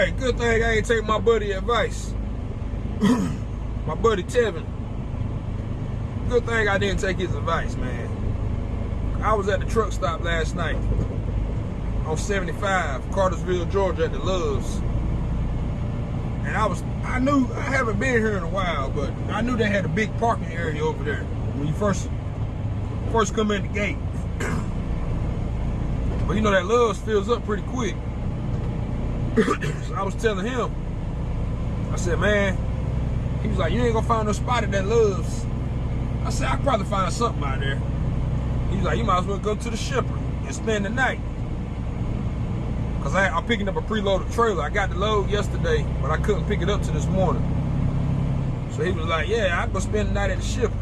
Hey, good thing I ain't take my buddy advice. my buddy Tevin. Good thing I didn't take his advice, man. I was at the truck stop last night on 75, Cartersville, Georgia at the Love's. And I was, I knew, I haven't been here in a while, but I knew they had a big parking area over there when you first, first come in the gate. but you know that Love's fills up pretty quick. So I was telling him, I said, man, he was like, you ain't gonna find no spot that Love's. I said, I probably find something out there. He was like, you might as well go to the shipper and spend the night. Cause I, I'm picking up a preloaded trailer. I got the load yesterday, but I couldn't pick it up to this morning. So he was like, yeah, I go spend the night at the shipper.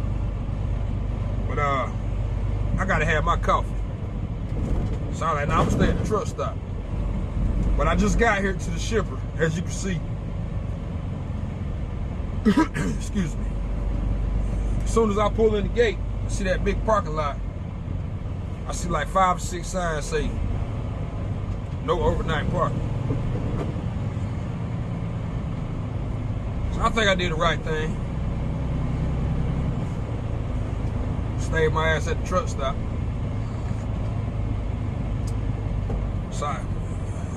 But uh, I gotta have my coffee. So I was like, nah, I'm gonna stay at the truck stop. But I just got here to the shipper, as you can see. Excuse me. As soon as I pull in the gate, I see that big parking lot. I see like five or six signs say, no overnight parking. So I think I did the right thing. Stayed my ass at the truck stop. Sorry.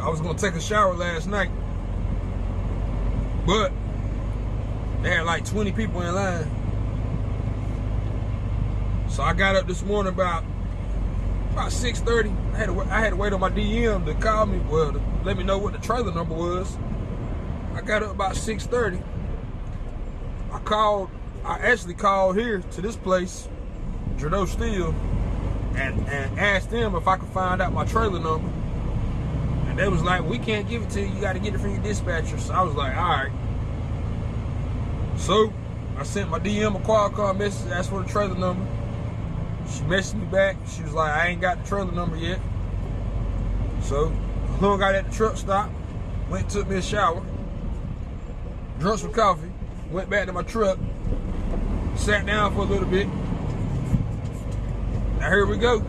I was gonna take a shower last night, but they had like 20 people in line. So I got up this morning about about 6:30. I had to I had to wait on my DM to call me, well, to let me know what the trailer number was. I got up about 6:30. I called. I actually called here to this place, Gerdau Steel, and and asked them if I could find out my trailer number. They was like, we can't give it to you. You got to get it from your dispatcher. So I was like, all right. So I sent my DM a Qualcomm message, asked for the trailer number. She messaged me back. She was like, I ain't got the trailer number yet. So hung out at the truck stop, went took me a shower, drunk some coffee, went back to my truck, sat down for a little bit. Now here we go.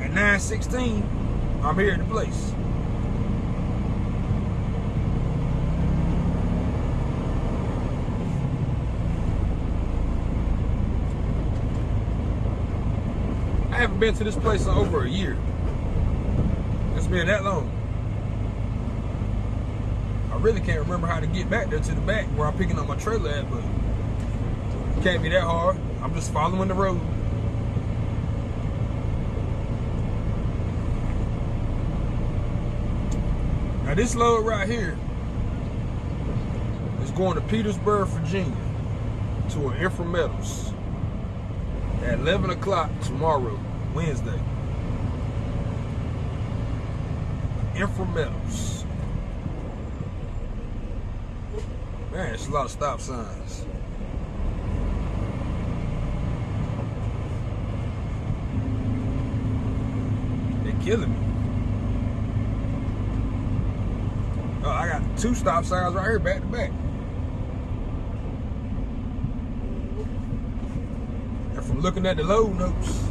At 9.16, I'm here at the place. I been to this place in over a year. It's been that long. I really can't remember how to get back there to the back where I'm picking up my trailer at, but it can't be that hard. I'm just following the road. Now this load right here is going to Petersburg, Virginia to an Infra Metals at 11 o'clock tomorrow. Wednesday. Infometals. Man, it's a lot of stop signs. They're killing me. Oh, I got two stop signs right here back to back. And from looking at the load notes,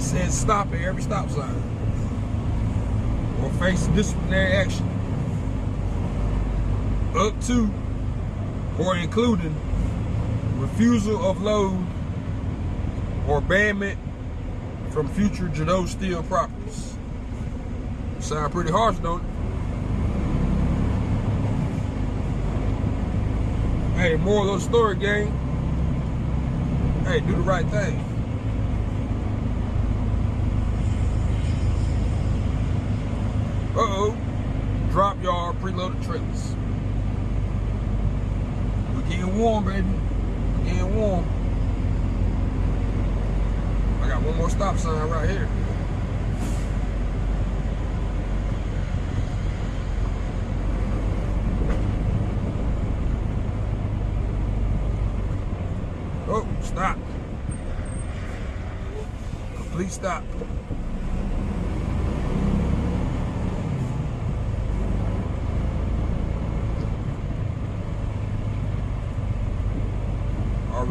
it says stop at every stop sign or face disciplinary action up to or including refusal of load or banment from future Gerdau Steel properties. Sound pretty harsh, don't it? Hey, moral of the story, gang. Hey, do the right thing. Uh-oh. Drop yard preloaded trailers. We're getting warm, baby. We're getting warm. I got one more stop sign right here. Oh, stop. Complete stop.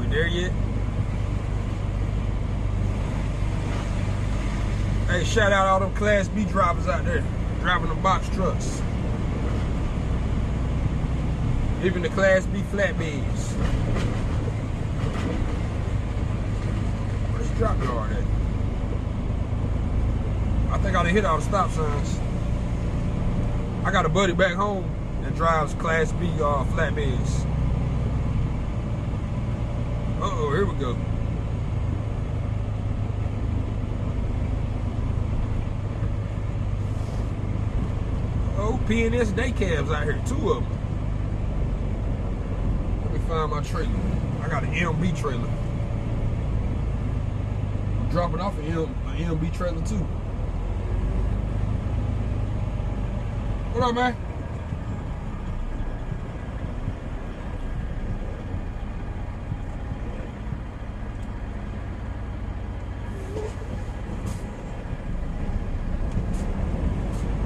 There yet? Hey, shout out all them Class B drivers out there driving the box trucks. Even the Class B flatbeds. Where's the drop yard at? I think I done hit all the stop signs. I got a buddy back home that drives Class B uh, flatbeds. Uh-oh, here we go. Oh, PNS day cabs out here, two of them. Let me find my trailer. I got an MB trailer. I'm dropping off an, an MB trailer too. What up, man?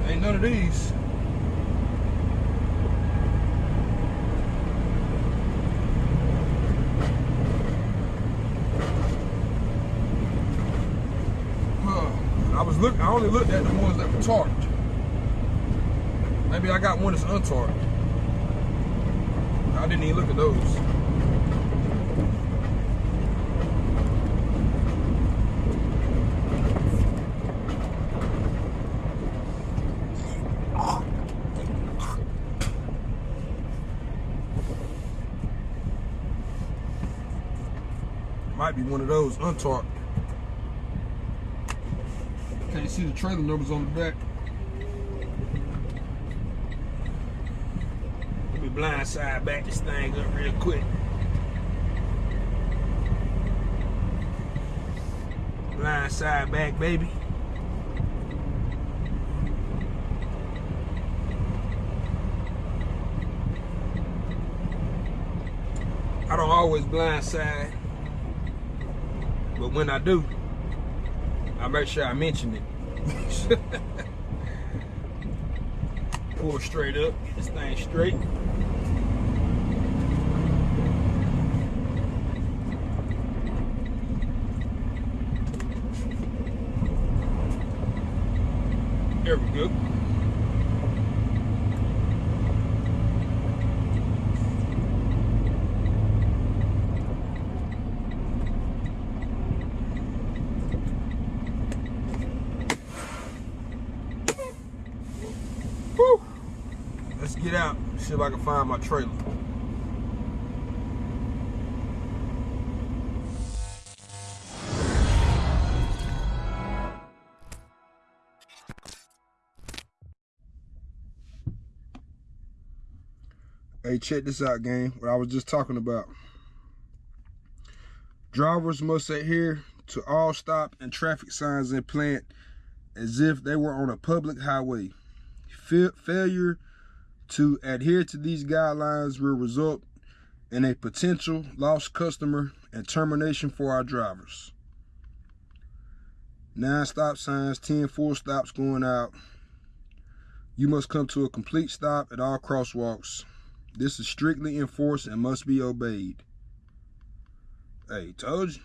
Ain't none of these. Huh. I was look. I only looked at the ones that were tarped. Maybe I got one that's untarped. I didn't even look at those. Might be one of those untarped. Can't see the trailer numbers on the back. Let me blind side back this thing up real quick. Blind side back, baby. I don't always blind side, but when I do, I make sure I mention it. Pull straight up, get this thing straight. There we go. Whew. Let's get out. See if I can find my trailer. Hey, check this out, gang. What I was just talking about. Drivers must adhere to all stop and traffic signs in plant as if they were on a public highway. Fa- failure to adhere to these guidelines will result in a potential lost customer and termination for our drivers. Nine stop signs, 10 full stops going out. You must come to a complete stop at all crosswalks. This is strictly enforced and must be obeyed. Hey, told you.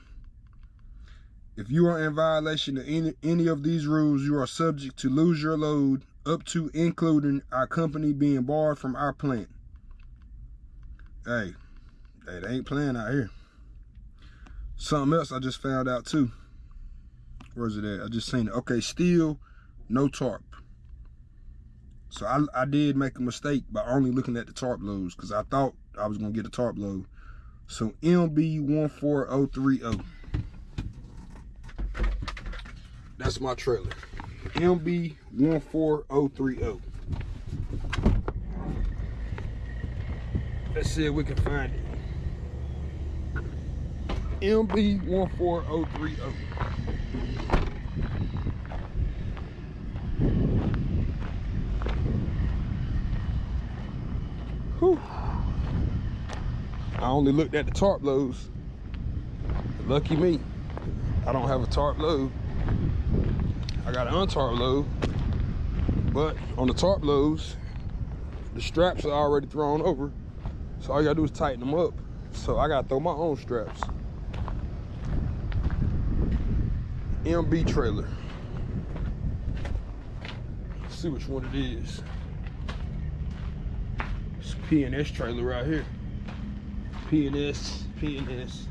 If you are in violation of any, any of these rules, you are subject to lose your load up to including our company being barred from our plant. Hey, hey, they ain't playing out here. Something else I just found out too. Where's it at? I just seen it. Okay, steel, no tarp. So I, I did make a mistake by only looking at the tarp loads because I thought I was gonna get a tarp load. So MB14030. That's my trailer. MB14030. Let's see if we can find it. MB14030. Whew. I only looked at the tarp loads. Lucky me. I don't have a tarp load. I got an untarp load. But on the tarp loads, the straps are already thrown over. So all you gotta do is tighten them up. So I gotta throw my own straps. MB trailer. Let's see which one it is. It's P&S trailer right here. P&S, P&S.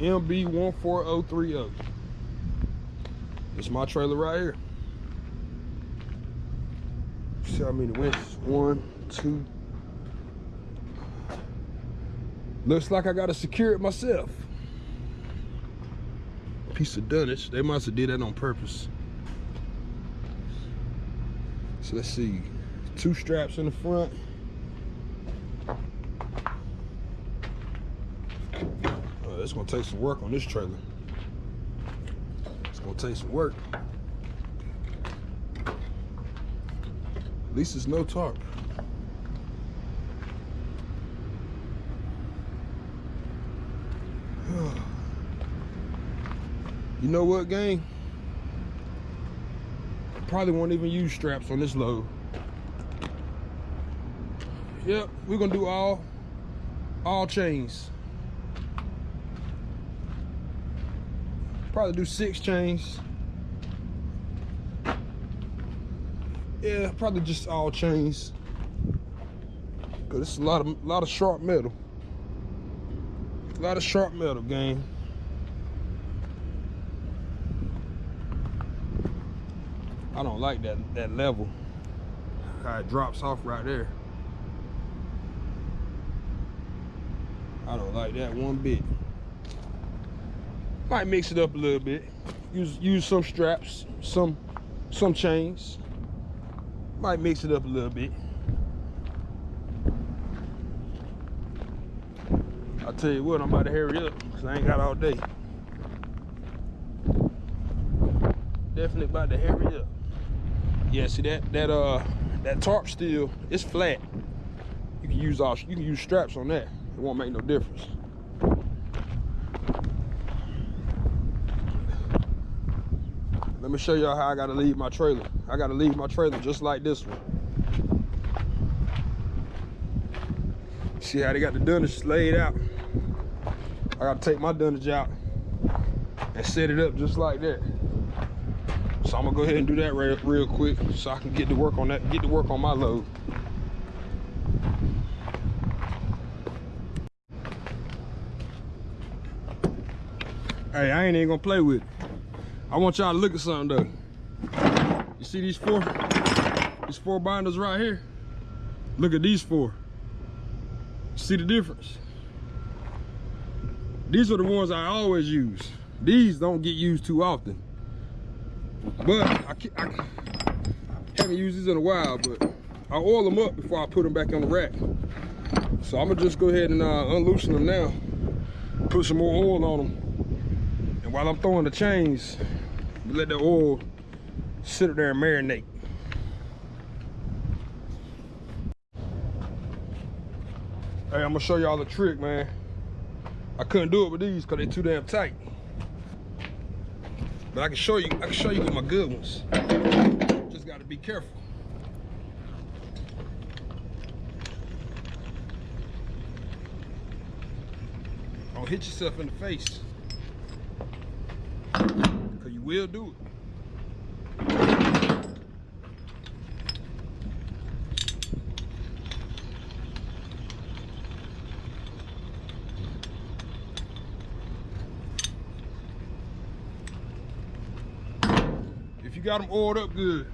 MB14030. It's my trailer right here. See how many winches? One, two. Looks like I gotta secure it myself. Piece of dunnage. They must have did that on purpose. So let's see. Two straps in the front. It's gonna take some work on this trailer. It's gonna take some work. At least it's no tarp. you know what, gang? Probably won't even use straps on this load. Yep, we're gonna do all all chains. Probably do six chains. Yeah, probably just all chains. Cause it's a lot of lot of sharp metal. A lot of sharp metal, game. I don't like that that level. How it drops off right there. I don't like that one bit. Might mix it up a little bit. Use use some straps, some some chains. Might mix it up a little bit. I'll tell you what, I'm about to hurry up because I ain't got all day. Definitely about to hurry up. Yeah, see that that uh that tarp steel, it's flat. You can use all you can use straps on that. It won't make no difference. Let me show y'all how I gotta leave my trailer. I gotta leave my trailer just like this one. See how they got the dunnage laid out? I gotta take my dunnage out and set it up just like that. So I'm gonna go ahead and do that real, real quick so I can get to work on that, get to work on my load. Hey, I ain't even gonna play with it. I want y'all to look at something though. You see these four, these four binders right here? Look at these four. See the difference? These are the ones I always use. These don't get used too often. But I, I haven't used these in a while, but I oil them up before I put them back on the rack. So I'm gonna just go ahead and uh, unloosen them now. Put some more oil on them. And while I'm throwing the chains, let the oil sit there and marinate. Hey, I'm gonna show y'all the trick, man. I couldn't do it with these because they're too damn tight. But I can show you, I can show you with my good ones. Just gotta be careful. Don't hit yourself in the face will do it. If you got them oiled up good,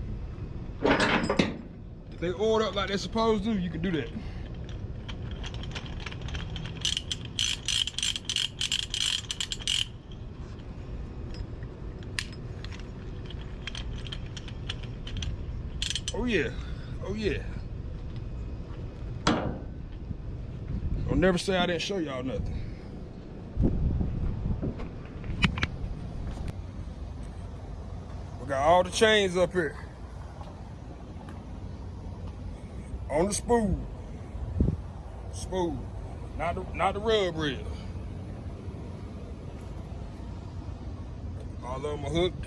if they oiled up like they're supposed to, you can do that. Oh, yeah. Oh yeah. Don't never say I didn't show y'all nothing. We got all the chains up here. On the spool. Spool. Not the not the rub reel. All of them are hooked.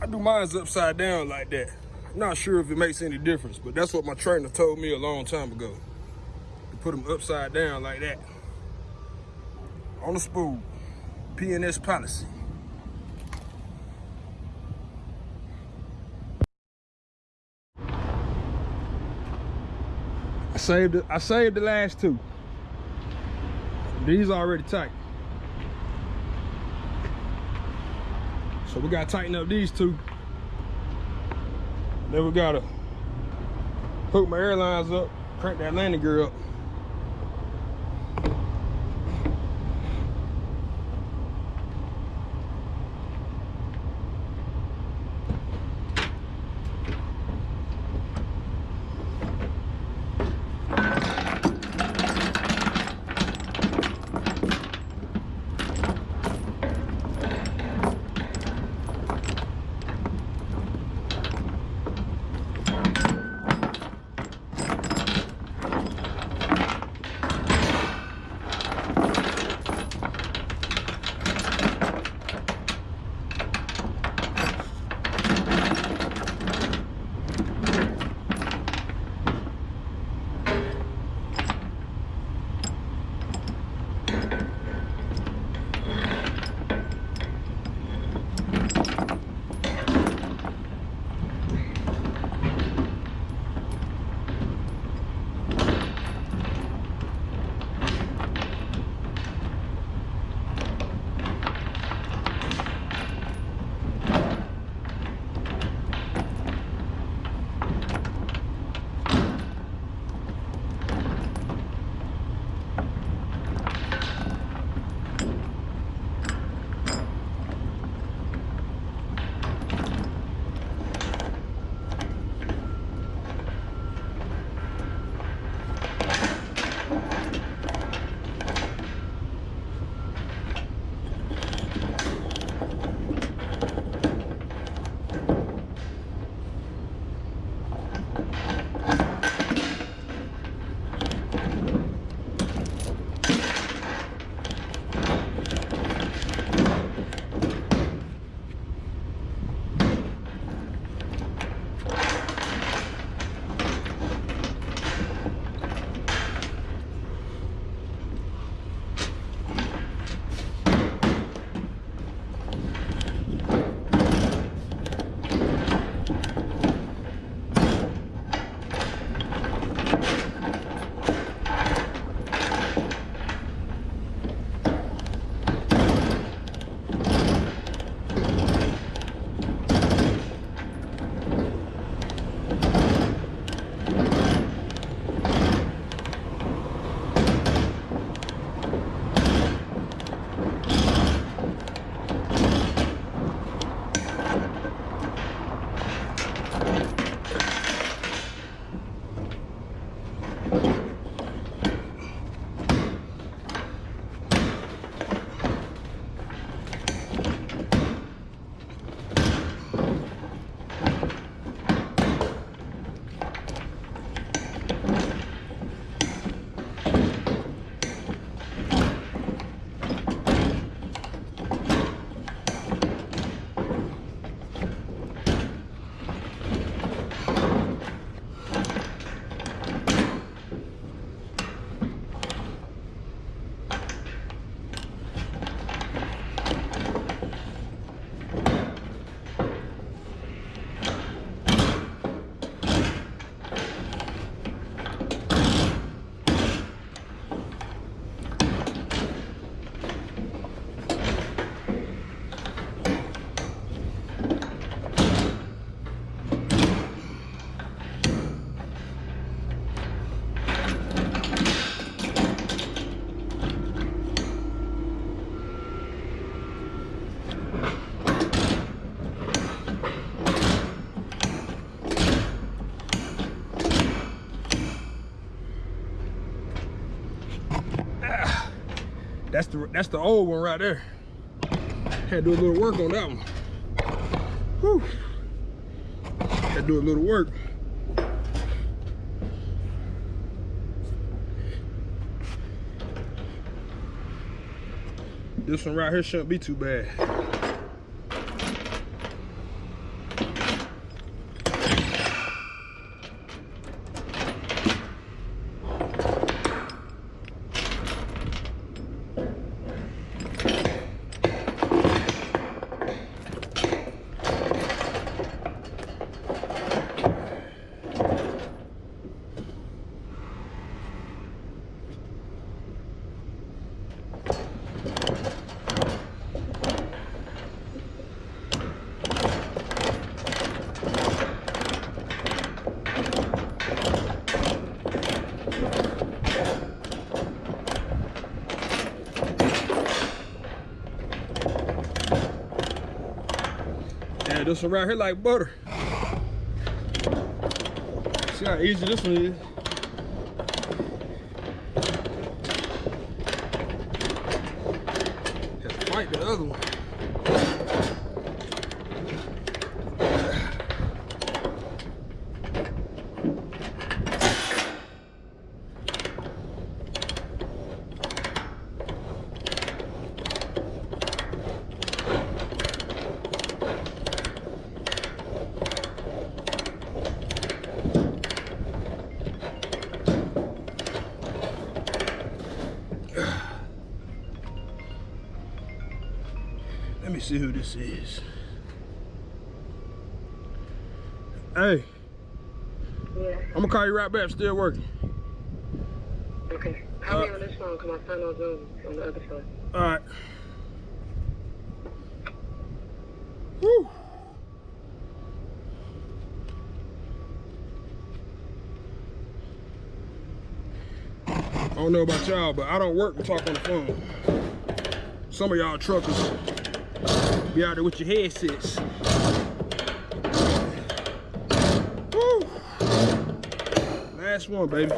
I do mine's upside down like that. Not sure if it makes any difference, but that's what my trainer told me a long time ago. Put them upside down like that. On the spool. PNS policy. I saved it. I saved the last two. These are already tight. So we gotta tighten up these two. Then we gotta hook my airlines up, crank that landing gear up. That's the that's the old one right there. Had to do a little work on that one. Whew. Had to do a little work. This one right here shouldn't be too bad. Right here like butter. See how easy this one is. See who this is. Hey, Yeah, I'm gonna call you right back. Still working. okay. Uh, on this phone because my son on Zoom on the other phone. All right. Woo. I don't know about y'all, but I don't work and talk on the phone. Some of y'all truckers be out there with your headsets. Woo. Last one, baby.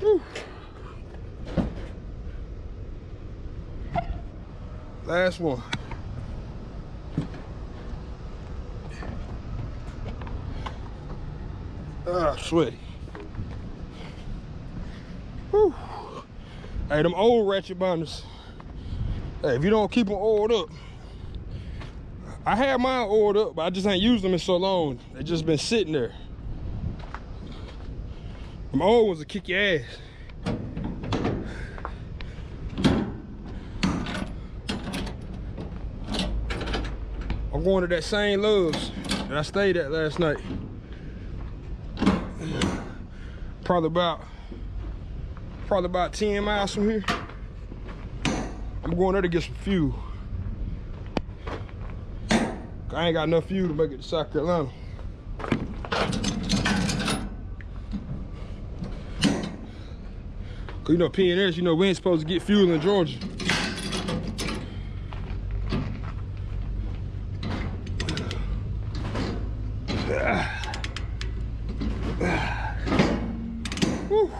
Woo. Last one. Ah, sweaty. Whew. Hey, them old ratchet binders. Hey, if you don't keep them oiled up, I had mine oiled up, but I just ain't used them in so long. They just been sitting there. Them old ones will kick your ass. I'm going to that same Love's that I stayed at last night. Probably about, probably about 10 miles from here. I'm going there to get some fuel. I ain't got enough fuel to make it to South Carolina. Cause you know PNS, you know we ain't supposed to get fuel in Georgia. Whew.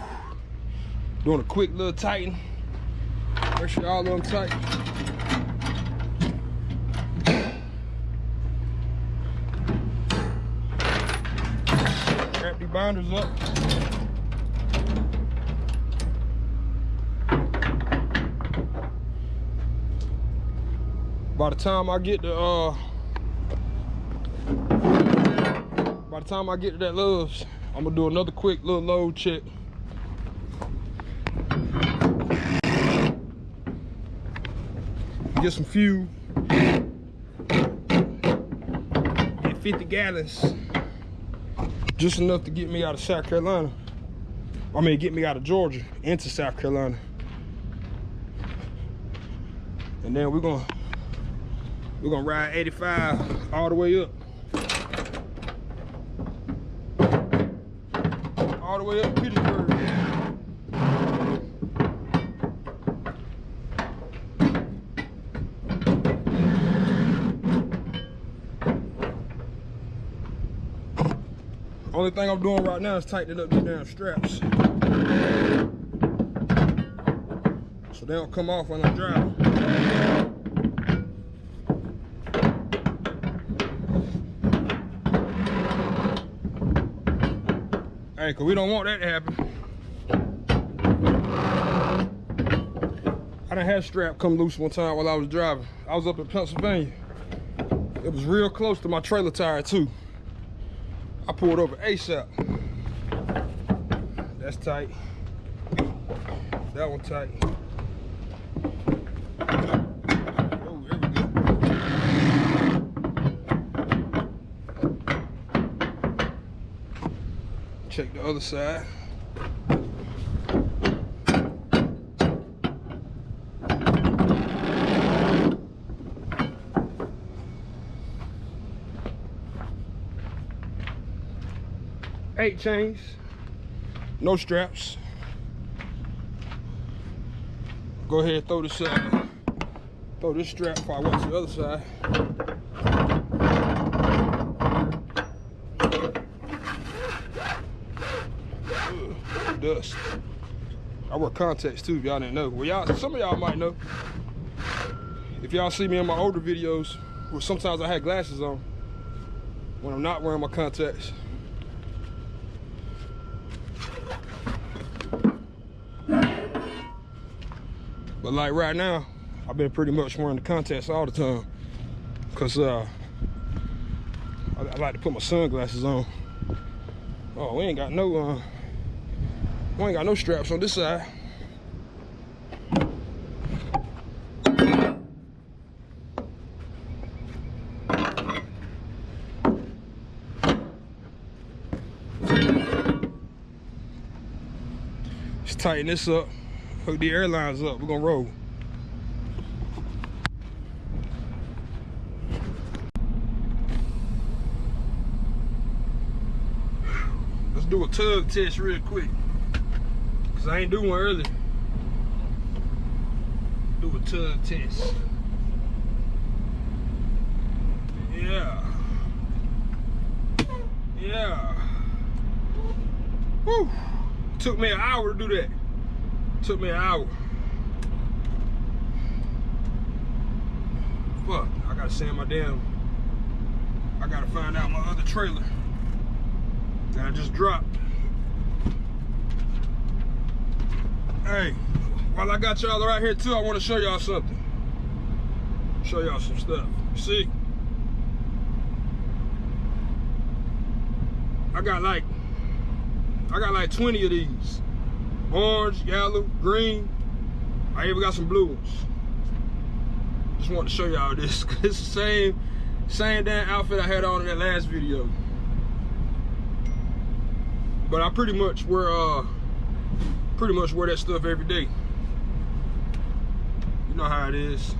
Doing a quick little tighten. Make sure all of them tight. Wrap the binders up. By the time I get to uh by the time I get to that Love's, I'm gonna do another quick little load check. Get some fuel. Get 50 gallons. Just enough to get me out of South Carolina. I mean, get me out of Georgia into South Carolina. And then we're gonna we're gonna ride 85 all the way up. All the way up to Petersburg. Only thing I'm doing right now is tightening up these damn straps. So they don't come off when I'm driving. Hey, cause we don't want that to happen. I done had strap come loose one time while I was driving. I was up in Pennsylvania. It was real close to my trailer tire too. I pulled over ASAP. That's tight. That one tight. Check the other side. Chains, no straps. Go ahead, throw this uh, throw this strap before I to the other side. Dust. I wear contacts too, if y'all didn't know. Well, y'all, some of y'all might know. If y'all see me in my older videos, where sometimes I had glasses on when I'm not wearing my contacts. But like right now, I've been pretty much wearing the contacts all the time. Cause uh, I, I like to put my sunglasses on. Oh, we ain't got no, uh, we ain't got no straps on this side. Let's tighten this up. Hook the airlines up. We're gonna roll. Let's do a tug test real quick. Cause I ain't do one earlier. Do a tug test. Yeah. Yeah. Whew. Took me an hour to do that. Took me an hour. Fuck, I gotta sand my damn. I gotta find out my other trailer that I just dropped. Hey, while I got y'all right here too, I wanna show y'all something. Show y'all some stuff. See? I got like, I got like 20 of these orange, yellow, green. I even got some blue ones. Just want to show y'all this. It's the same, same damn outfit I had on in that last video. But I pretty much wear, uh, pretty much wear that stuff every day. You know how it is.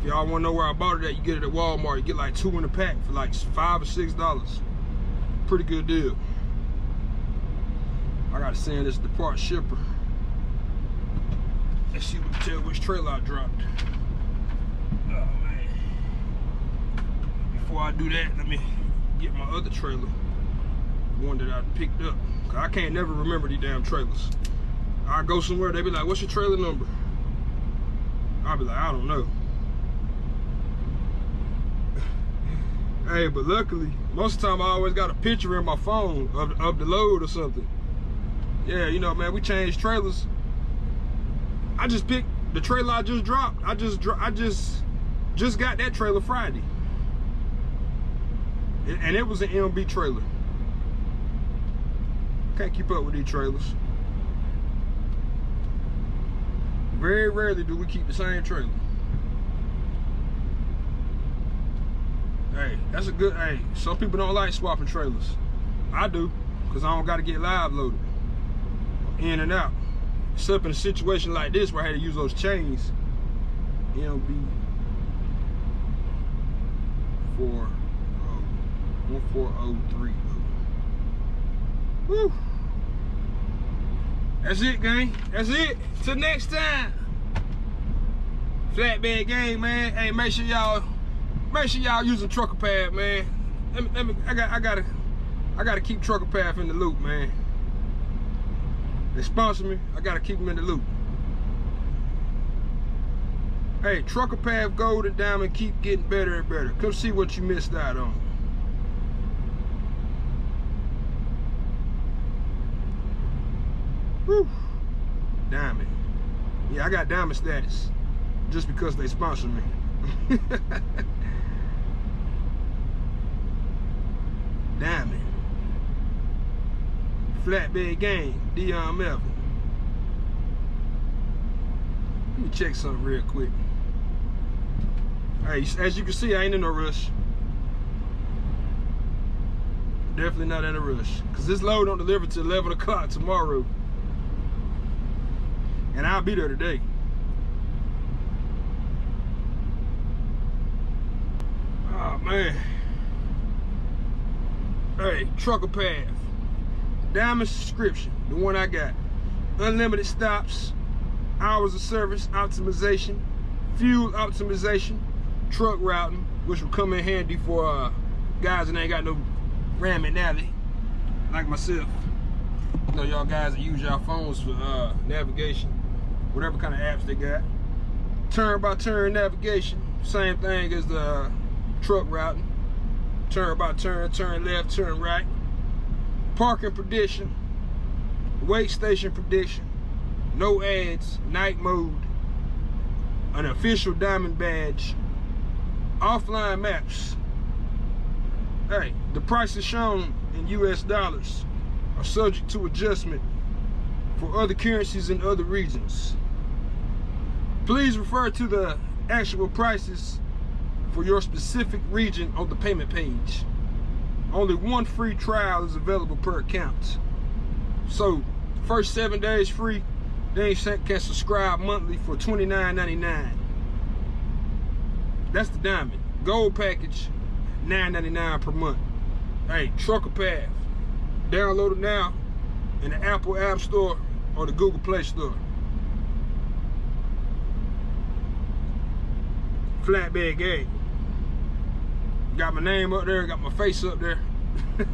If y'all want to know where I bought it at, you get it at Walmart. You get like two in a pack for like five or six dollars. Pretty good deal. Gotta send this depart shipper. Let's see what tell which trailer I dropped. Oh man. Before I do that, let me get my other trailer. The one that I picked up. Cause I can't never remember these damn trailers. I go somewhere, they be like, what's your trailer number? I'll be like, I don't know. hey, but luckily, most of the time I always got a picture in my phone of, of the load or something yeah, you know, man, we changed trailers. I just picked the trailer I just dropped. I just I just just got that trailer Friday. And it was an MB trailer. Can't keep up with these trailers. Very rarely do we keep the same trailer. Hey, that's a good, hey, some people don't like swapping trailers. I do, because I don't got to get live loaded in and out. Except in a situation like this where I had to use those chains, oh, four oh three. Woo! That's it, gang. That's it. Till next time. Flatbed gang, man. Hey, make sure y'all, make sure y'all use using Trucker Path, man. Let me, let me, I got, I gotta, I gotta keep Trucker Path in the loop, man. They sponsor me, I gotta keep them in the loop. Hey, Trucker Path Gold and Diamond keep getting better and better. Come see what you missed out on. Whew. Diamond. Yeah, I got diamond status just because they sponsor me. diamond. Flatbed Gang, Dion Melvin. Let me check something real quick. Hey, as you can see, I ain't in a rush. Definitely not in a rush. Because this load don't deliver till 11 o'clock tomorrow. And I'll be there today. Oh, man. Hey, trucker path. Diamond subscription, the one I got. Unlimited stops, hours of service optimization, fuel optimization, truck routing, which will come in handy for uh, guys that ain't got no Rand McNally, like myself. You know, y'all guys that use y'all phones for uh, navigation, whatever kind of apps they got. Turn by turn navigation, same thing as the uh, truck routing. Turn by turn, turn left, turn right. Parking prediction, wait station prediction, no ads, night mode, an official diamond badge, offline maps. Hey, the prices shown in US dollars are subject to adjustment for other currencies in other regions. Please refer to the actual prices for your specific region on the payment page. Only one free trial is available per account. So, first seven days free, then you can subscribe monthly for $29.99. That's the diamond. Gold package, $9.99 per month. Hey, Trucker Path. Download it now in the Apple App Store or the Google Play Store. Flatbed Gang. Got my name up there, got my face up there.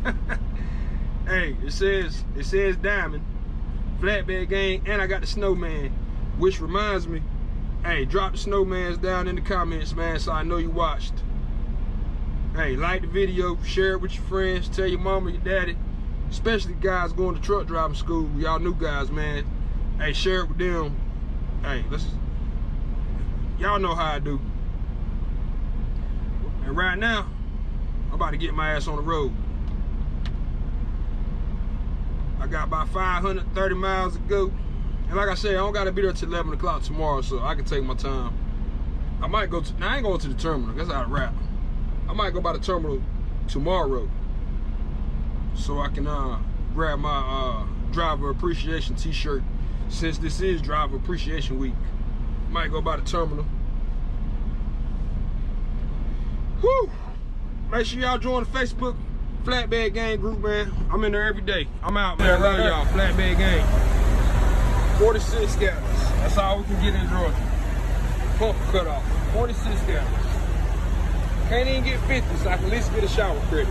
hey, it says it says Diamond, Flatbed Gang, and I got the Snowman, which reminds me, hey, drop the Snowmans down in the comments, man, so I know you watched. Hey, like the video, share it with your friends, tell your mama, your daddy, especially guys going to truck driving school, y'all new guys, man. Hey, share it with them. Hey, let's, y'all know how I do. And right now, I'm about to get my ass on the road. I got about 530 miles to go. And like I said, I don't gotta be there till 11 o'clock tomorrow, so I can take my time. I might go to, now I ain't going to the terminal, that's out of wrap. I might go by the terminal tomorrow so I can uh, grab my uh, driver appreciation t-shirt since this is driver appreciation week. Might go by the terminal. Whew! Make sure y'all join the Facebook Flatbed Gang group, man. I'm in there every day. I'm out, man. Love y'all. Flatbed Gang. 46 gallons. That's all we can get in Georgia. Pump cut off. 46 gallons. Can't even get 50, so I can at least get a shower credit.